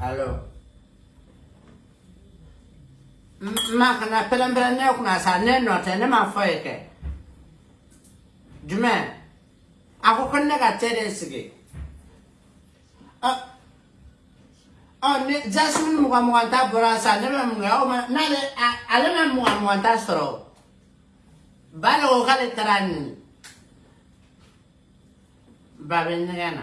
alors makana pɛrɛnpɛrɛn ne kunna sa ne nɔ tɛ ne ma fɔ ye kɛ jumɛn a ko ko ne ka cɛ de sigi ɔ ni jasiw ni mugan mugan ta bɔra sa ne bɛ mun kɛ o ma n'ale ale bɛ mugan mugan ta sɔrɔ ba de ko k'ale taara nin ba bɛ ɲɛgɛn na.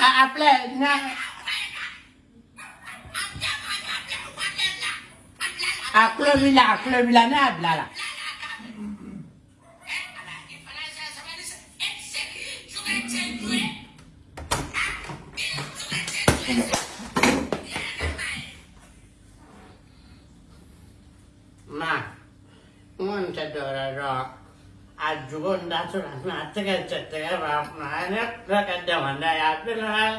A aple, nan. A klom ila, a klom ila nan, blala. Ma, moun te dor arwa. አጅጎ እንዳትሆን አትገጨጭ ባፍናነት በቀደመና ያብልናል